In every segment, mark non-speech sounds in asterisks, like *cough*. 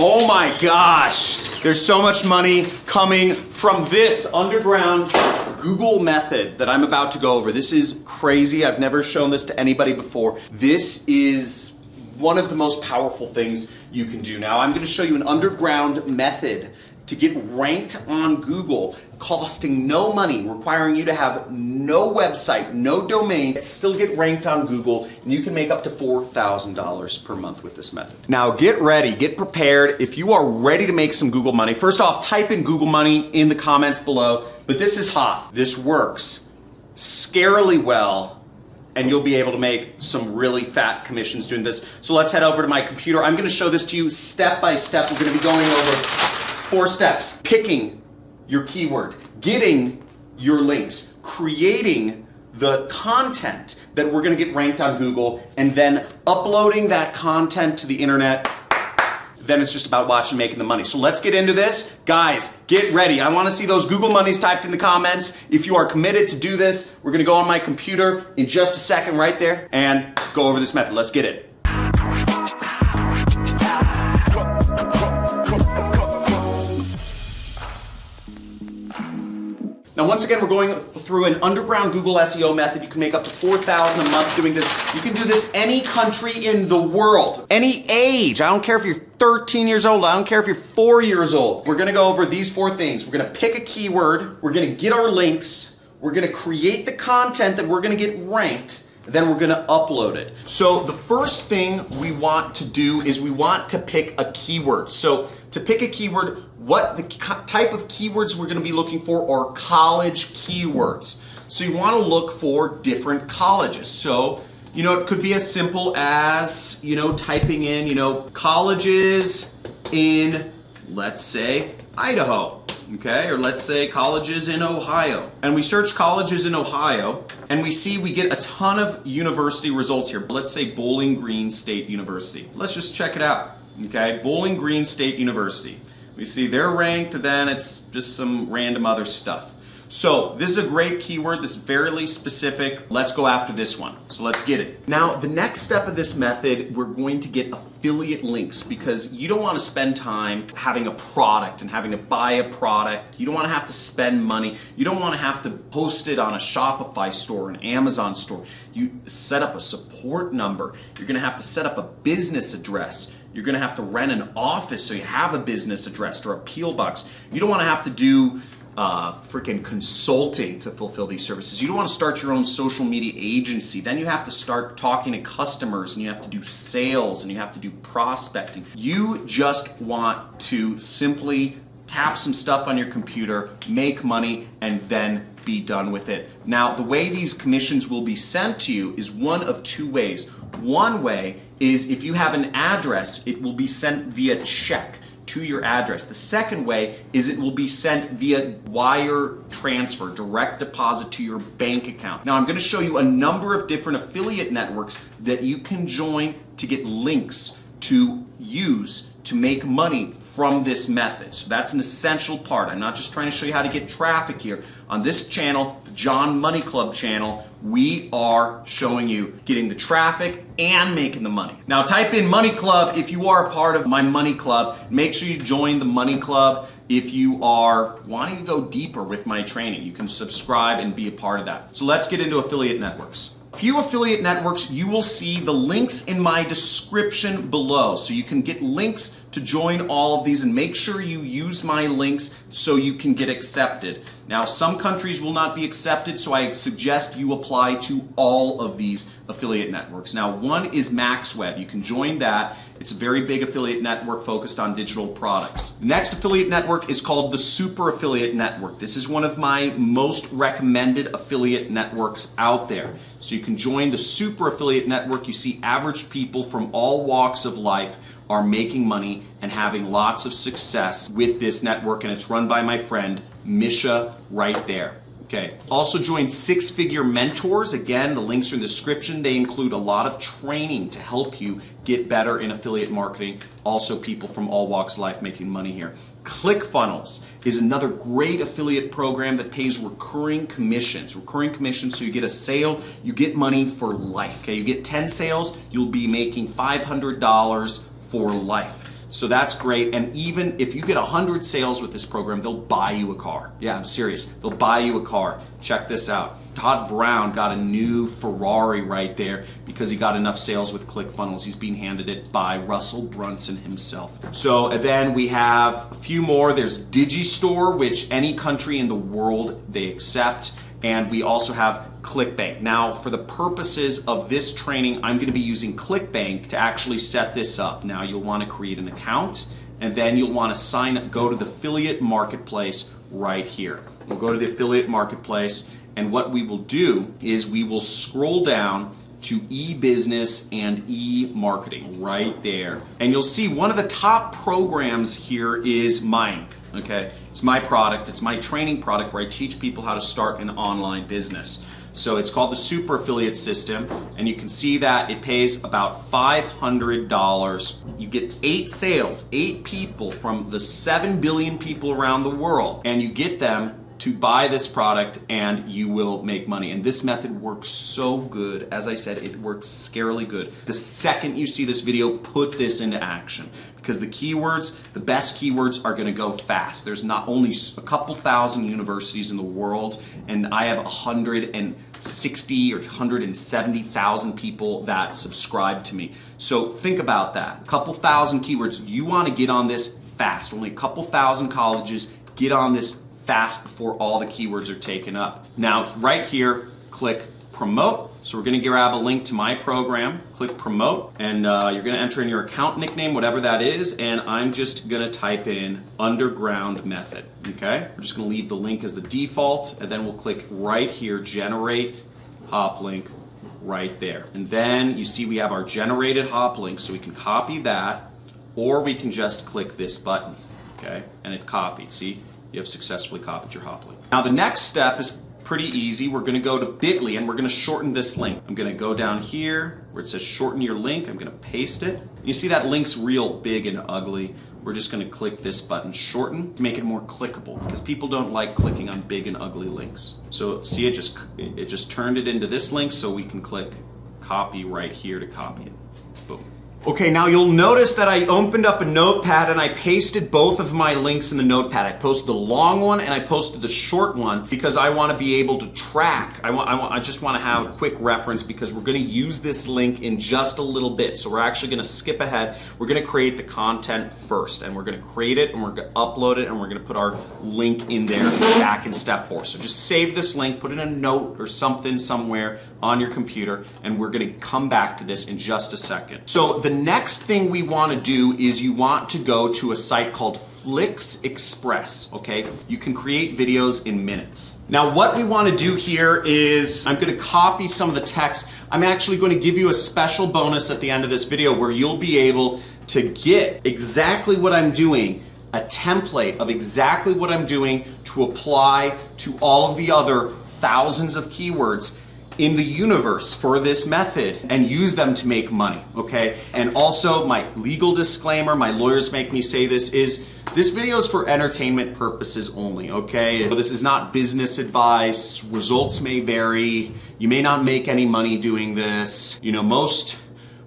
Oh my gosh, there's so much money coming from this underground Google method that I'm about to go over. This is crazy. I've never shown this to anybody before. This is one of the most powerful things you can do. Now I'm gonna show you an underground method to get ranked on Google, costing no money, requiring you to have no website, no domain, still get ranked on Google, and you can make up to $4,000 per month with this method. Now get ready, get prepared. If you are ready to make some Google money, first off, type in Google money in the comments below, but this is hot. This works scarily well and you'll be able to make some really fat commissions doing this. So let's head over to my computer. I'm gonna show this to you step by step. We're gonna be going over Four steps. Picking your keyword, getting your links, creating the content that we're gonna get ranked on Google, and then uploading that content to the internet. Then it's just about watching making the money. So let's get into this. Guys, get ready. I wanna see those Google monies typed in the comments. If you are committed to do this, we're gonna go on my computer in just a second right there and go over this method. Let's get it. Once again, we're going through an underground Google SEO method. You can make up to 4,000 a month doing this. You can do this any country in the world, any age. I don't care if you're 13 years old. I don't care if you're four years old. We're gonna go over these four things. We're gonna pick a keyword. We're gonna get our links. We're gonna create the content that we're gonna get ranked then we're gonna upload it. So the first thing we want to do is we want to pick a keyword. So to pick a keyword, what the type of keywords we're gonna be looking for are college keywords. So you wanna look for different colleges. So, you know, it could be as simple as, you know, typing in, you know, colleges in, let's say, Idaho okay? Or let's say colleges in Ohio. And we search colleges in Ohio and we see we get a ton of university results here. Let's say Bowling Green State University. Let's just check it out, okay? Bowling Green State University. We see they're ranked, then it's just some random other stuff. So this is a great keyword, this is fairly specific. Let's go after this one. So let's get it. Now, the next step of this method, we're going to get affiliate links because you don't want to spend time having a product and having to buy a product. You don't want to have to spend money. You don't want to have to post it on a Shopify store, an Amazon store. You set up a support number. You're going to have to set up a business address. You're going to have to rent an office so you have a business address or a PO box. You don't want to have to do uh, freaking consulting to fulfill these services. You don't want to start your own social media agency. Then you have to start talking to customers and you have to do sales and you have to do prospecting. You just want to simply tap some stuff on your computer, make money, and then be done with it. Now, the way these commissions will be sent to you is one of two ways. One way is if you have an address, it will be sent via check to your address. The second way is it will be sent via wire transfer, direct deposit to your bank account. Now I'm gonna show you a number of different affiliate networks that you can join to get links to use to make money from this method. So that's an essential part. I'm not just trying to show you how to get traffic here. On this channel, the John Money Club channel, we are showing you getting the traffic and making the money. Now type in Money Club if you are a part of my Money Club. Make sure you join the Money Club if you are wanting to go deeper with my training. You can subscribe and be a part of that. So let's get into affiliate networks few affiliate networks, you will see the links in my description below. So you can get links to join all of these and make sure you use my links so you can get accepted. Now, some countries will not be accepted, so I suggest you apply to all of these affiliate networks. Now, one is MaxWeb. You can join that. It's a very big affiliate network focused on digital products. The next affiliate network is called the Super Affiliate Network. This is one of my most recommended affiliate networks out there. So you can join the Super Affiliate Network. You see average people from all walks of life are making money and having lots of success with this network and it's run by my friend Misha right there. Okay. Also join Six Figure Mentors. Again, the links are in the description. They include a lot of training to help you get better in affiliate marketing. Also people from all walks of life making money here. ClickFunnels is another great affiliate program that pays recurring commissions. Recurring commissions, so you get a sale, you get money for life. Okay, you get 10 sales, you'll be making $500 for life. So that's great. And even if you get 100 sales with this program, they'll buy you a car. Yeah, I'm serious. They'll buy you a car. Check this out. Todd Brown got a new Ferrari right there because he got enough sales with ClickFunnels. He's being handed it by Russell Brunson himself. So then we have a few more. There's Digistore, which any country in the world they accept and we also have ClickBank. Now, for the purposes of this training, I'm gonna be using ClickBank to actually set this up. Now, you'll wanna create an account, and then you'll wanna sign up, go to the affiliate marketplace right here. We'll go to the affiliate marketplace, and what we will do is we will scroll down to e-business and e-marketing right there. And you'll see one of the top programs here is mine okay? It's my product, it's my training product where I teach people how to start an online business. So it's called the Super Affiliate System, and you can see that it pays about $500. You get eight sales, eight people from the 7 billion people around the world, and you get them to buy this product and you will make money. And this method works so good. As I said, it works scarily good. The second you see this video, put this into action because the keywords, the best keywords are gonna go fast. There's not only a couple thousand universities in the world and I have 160 or 170,000 people that subscribe to me. So think about that. A couple thousand keywords. You wanna get on this fast. Only a couple thousand colleges get on this fast before all the keywords are taken up. Now, right here, click promote. So we're gonna grab a link to my program, click promote, and uh, you're gonna enter in your account nickname, whatever that is, and I'm just gonna type in underground method, okay? We're just gonna leave the link as the default, and then we'll click right here, generate hop link right there. And then you see we have our generated hop link, so we can copy that, or we can just click this button, okay? And it copied, see? You have successfully copied your hop link. Now the next step is pretty easy. We're gonna go to bit.ly and we're gonna shorten this link. I'm gonna go down here where it says shorten your link. I'm gonna paste it. You see that link's real big and ugly. We're just gonna click this button, shorten, to make it more clickable because people don't like clicking on big and ugly links. So see it just, it just turned it into this link so we can click copy right here to copy it. Okay, now you'll notice that I opened up a notepad and I pasted both of my links in the notepad. I posted the long one and I posted the short one because I want to be able to track. I want, I want, I just want to have a quick reference because we're going to use this link in just a little bit. So we're actually going to skip ahead. We're going to create the content first and we're going to create it and we're going to upload it and we're going to put our link in there back in step four. So just save this link, put it in a note or something somewhere on your computer and we're going to come back to this in just a second. So the next thing we want to do is you want to go to a site called Flixpress, okay? You can create videos in minutes. Now what we want to do here is I'm going to copy some of the text. I'm actually going to give you a special bonus at the end of this video where you'll be able to get exactly what I'm doing a template of exactly what I'm doing to apply to all of the other thousands of keywords in the universe for this method and use them to make money, okay? And also my legal disclaimer, my lawyers make me say this, is this video is for entertainment purposes only, okay? This is not business advice, results may vary, you may not make any money doing this. You know, most,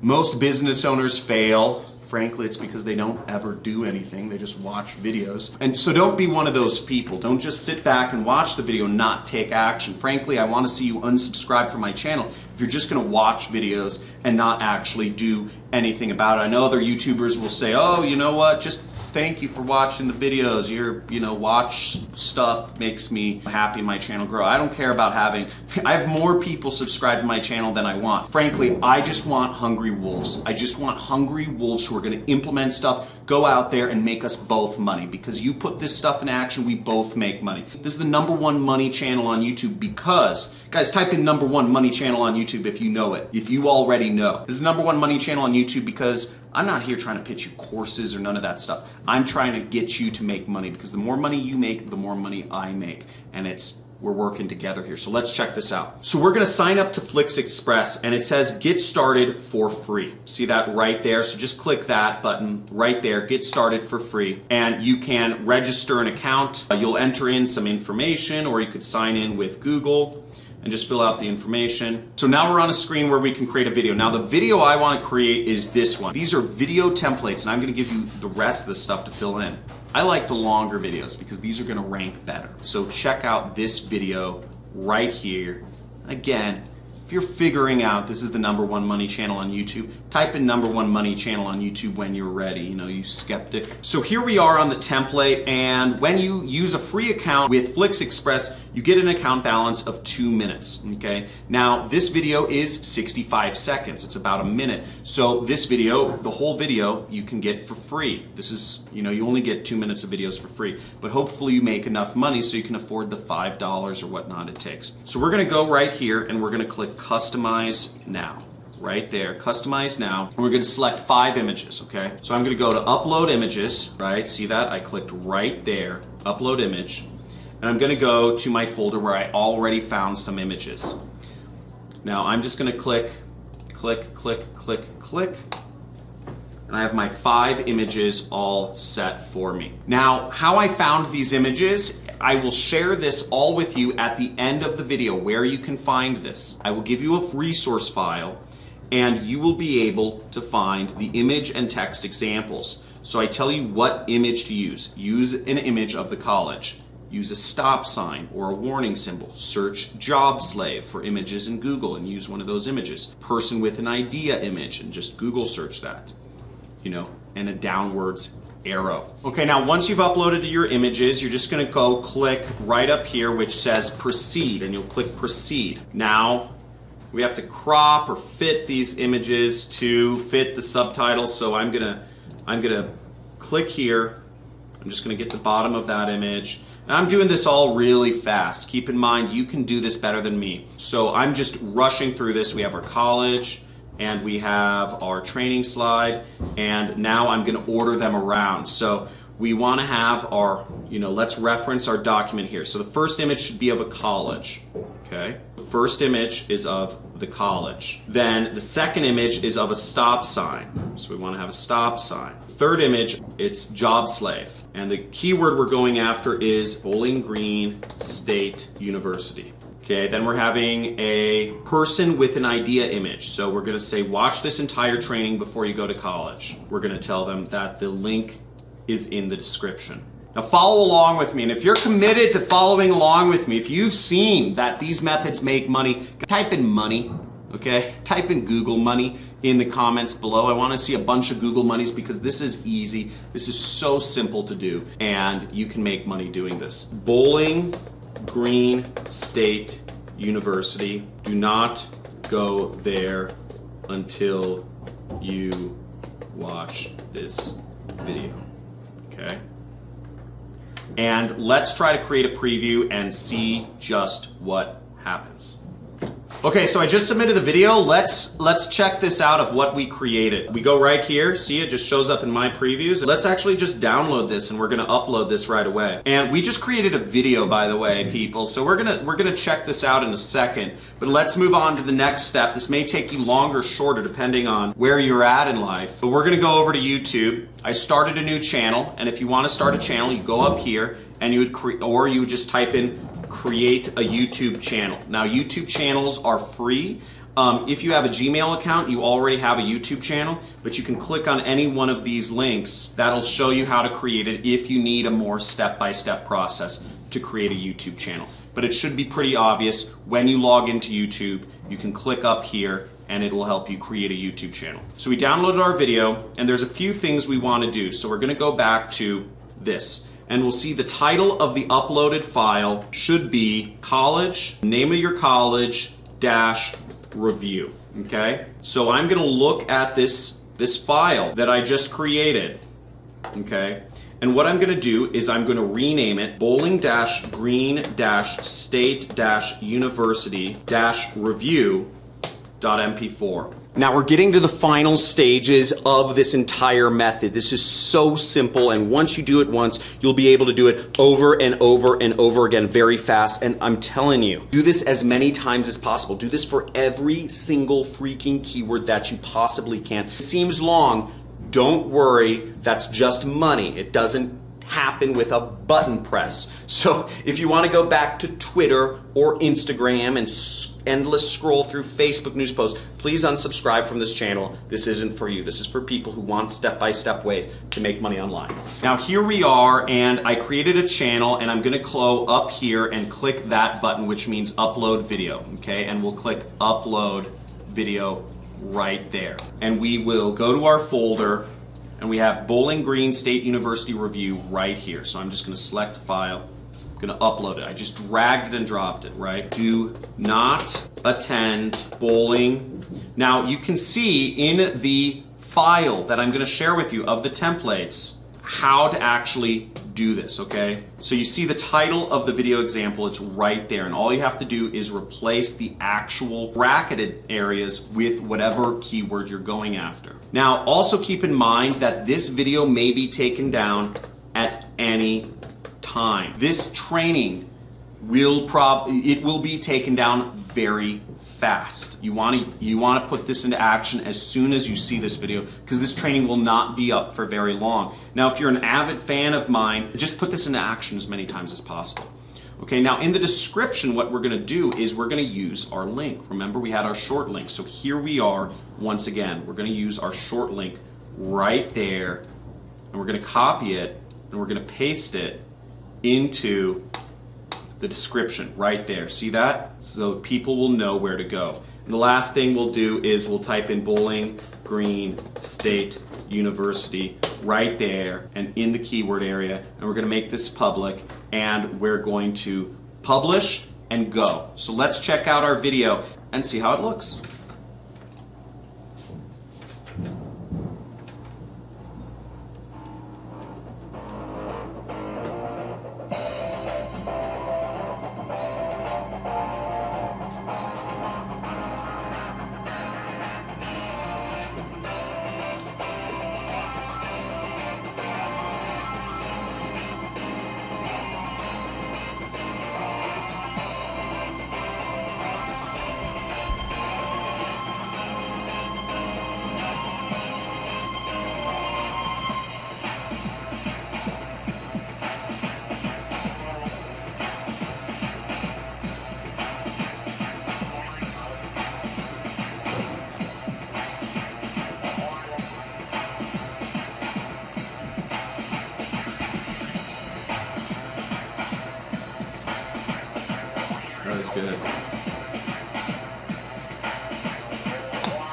most business owners fail, frankly, it's because they don't ever do anything. They just watch videos. And so don't be one of those people. Don't just sit back and watch the video and not take action. Frankly, I want to see you unsubscribe from my channel if you're just going to watch videos and not actually do anything about it. I know other YouTubers will say, oh, you know what, just thank you for watching the videos. Your, you know, watch stuff makes me happy my channel grow. I don't care about having, *laughs* I have more people subscribe to my channel than I want. Frankly, I just want hungry wolves. I just want hungry wolves who are gonna implement stuff, go out there and make us both money because you put this stuff in action, we both make money. This is the number one money channel on YouTube because, guys, type in number one money channel on YouTube if you know it, if you already know. This is the number one money channel on YouTube because I'm not here trying to pitch you courses or none of that stuff. I'm trying to get you to make money because the more money you make, the more money I make. And it's we're working together here. So let's check this out. So we're gonna sign up to Flixpress and it says get started for free. See that right there? So just click that button right there, get started for free. And you can register an account. Uh, you'll enter in some information or you could sign in with Google. And just fill out the information. So now we're on a screen where we can create a video. Now the video I want to create is this one. These are video templates and I'm going to give you the rest of the stuff to fill in. I like the longer videos because these are going to rank better. So check out this video right here. Again, if you're figuring out this is the number one money channel on YouTube, type in number one money channel on YouTube when you're ready, you know, you skeptic. So here we are on the template and when you use a free account with Flixpress, you get an account balance of two minutes, okay? Now, this video is 65 seconds. It's about a minute. So this video, the whole video, you can get for free. This is, you know, you only get two minutes of videos for free, but hopefully you make enough money so you can afford the $5 or whatnot it takes. So we're gonna go right here and we're gonna click Customize Now right there, customize now. We're gonna select five images, okay? So I'm gonna go to upload images, right? See that? I clicked right there, upload image and I'm gonna go to my folder where I already found some images. Now I'm just gonna click, click, click, click, click, and I have my five images all set for me. Now, how I found these images, I will share this all with you at the end of the video where you can find this. I will give you a resource file and you will be able to find the image and text examples. So I tell you what image to use. Use an image of the college. Use a stop sign or a warning symbol. Search job slave for images in Google and use one of those images. Person with an idea image and just Google search that. You know, and a downwards arrow. Okay, now once you've uploaded your images, you're just gonna go click right up here which says proceed and you'll click proceed. Now, we have to crop or fit these images to fit the subtitles, so I'm gonna, I'm gonna click here. I'm just gonna get the bottom of that image and I'm doing this all really fast. Keep in mind, you can do this better than me. So I'm just rushing through this. We have our college, and we have our training slide, and now I'm gonna order them around. So we wanna have our, you know, let's reference our document here. So the first image should be of a college, okay? The first image is of the college. Then the second image is of a stop sign. So we wanna have a stop sign. Third image, it's job slave. And the keyword we're going after is Bowling Green State University. Okay, then we're having a person with an idea image. So we're gonna say, watch this entire training before you go to college. We're gonna tell them that the link is in the description. Now follow along with me, and if you're committed to following along with me, if you've seen that these methods make money, type in money, okay? Type in Google money in the comments below. I wanna see a bunch of Google monies because this is easy. This is so simple to do, and you can make money doing this. Bowling Green State University. Do not go there until you watch this video, okay? And let's try to create a preview and see just what happens. Okay, so I just submitted the video. Let's let's check this out of what we created. We go right here, see it just shows up in my previews. Let's actually just download this and we're gonna upload this right away. And we just created a video, by the way, people. So we're gonna we're gonna check this out in a second. But let's move on to the next step. This may take you longer, shorter, depending on where you're at in life. But we're gonna go over to YouTube. I started a new channel, and if you want to start a channel, you go up here and you would create, or you would just type in create a YouTube channel. Now, YouTube channels are free. Um, if you have a Gmail account, you already have a YouTube channel, but you can click on any one of these links. That'll show you how to create it if you need a more step-by-step -step process to create a YouTube channel. But it should be pretty obvious when you log into YouTube, you can click up here and it will help you create a YouTube channel. So we downloaded our video and there's a few things we wanna do. So we're gonna go back to this and we'll see the title of the uploaded file should be college, name of your college, dash review, okay? So I'm gonna look at this, this file that I just created, okay? And what I'm gonna do is I'm gonna rename it bowling-green-state-university-review.mp4. Now we're getting to the final stages of this entire method. This is so simple and once you do it once, you'll be able to do it over and over and over again very fast. And I'm telling you, do this as many times as possible. Do this for every single freaking keyword that you possibly can. It seems long, don't worry, that's just money. It doesn't happen with a button press. So if you want to go back to Twitter or Instagram and endless scroll through Facebook news posts, please unsubscribe from this channel. This isn't for you. This is for people who want step-by-step -step ways to make money online. Now here we are and I created a channel and I'm gonna clo up here and click that button which means upload video, okay? And we'll click upload video right there. And we will go to our folder and we have Bowling Green State University review right here. So I'm just gonna select file, I'm gonna upload it. I just dragged it and dropped it, right? Do not attend bowling. Now you can see in the file that I'm gonna share with you of the templates, how to actually do this, okay? So you see the title of the video example, it's right there, and all you have to do is replace the actual bracketed areas with whatever keyword you're going after. Now, also keep in mind that this video may be taken down at any time. This training will prob it will be taken down very fast. You want to you want to put this into action as soon as you see this video because this training will not be up for very long. Now, if you're an avid fan of mine, just put this into action as many times as possible. Okay, now in the description, what we're gonna do is we're gonna use our link. Remember, we had our short link. So here we are, once again, we're gonna use our short link right there, and we're gonna copy it, and we're gonna paste it into the description right there. See that? So people will know where to go. And the last thing we'll do is we'll type in Bowling Green State University right there and in the keyword area and we're going to make this public and we're going to publish and go. So let's check out our video and see how it looks.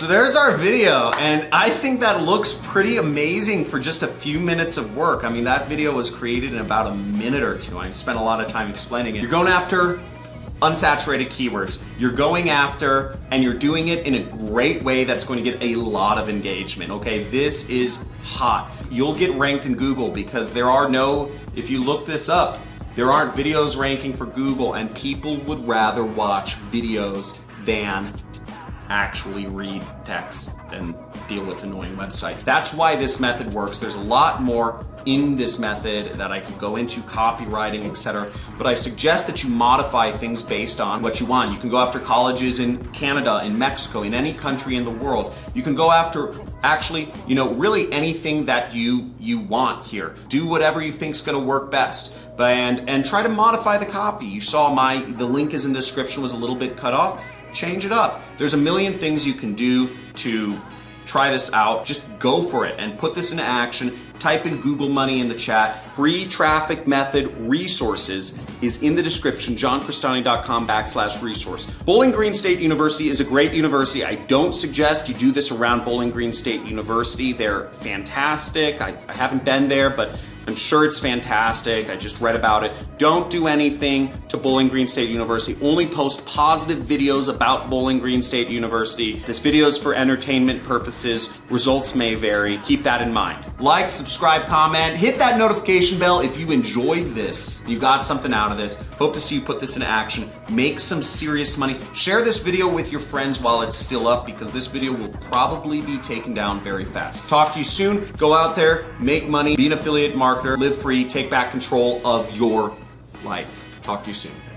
So there's our video, and I think that looks pretty amazing for just a few minutes of work. I mean, that video was created in about a minute or two. I spent a lot of time explaining it. You're going after unsaturated keywords. You're going after, and you're doing it in a great way that's going to get a lot of engagement, okay? This is hot. You'll get ranked in Google because there are no, if you look this up, there aren't videos ranking for Google and people would rather watch videos than actually read text and deal with annoying websites. That's why this method works. There's a lot more in this method that I could go into, copywriting, etc. But I suggest that you modify things based on what you want. You can go after colleges in Canada, in Mexico, in any country in the world. You can go after actually, you know, really anything that you you want here. Do whatever you think is going to work best. And and try to modify the copy. You saw my the link is in description was a little bit cut off change it up. There's a million things you can do to try this out. Just go for it and put this into action. Type in Google money in the chat. Free traffic method resources is in the description, johncrestani.com backslash resource. Bowling Green State University is a great university. I don't suggest you do this around Bowling Green State University. They're fantastic. I, I haven't been there, but I'm sure it's fantastic. I just read about it. Don't do anything to Bowling Green State University. Only post positive videos about Bowling Green State University. This video is for entertainment purposes. Results may vary. Keep that in mind. Like, subscribe, comment, hit that notification bell if you enjoyed this. You got something out of this. Hope to see you put this into action. Make some serious money. Share this video with your friends while it's still up because this video will probably be taken down very fast. Talk to you soon. Go out there, make money, be an affiliate marketer, live free, take back control of your life. Talk to you soon.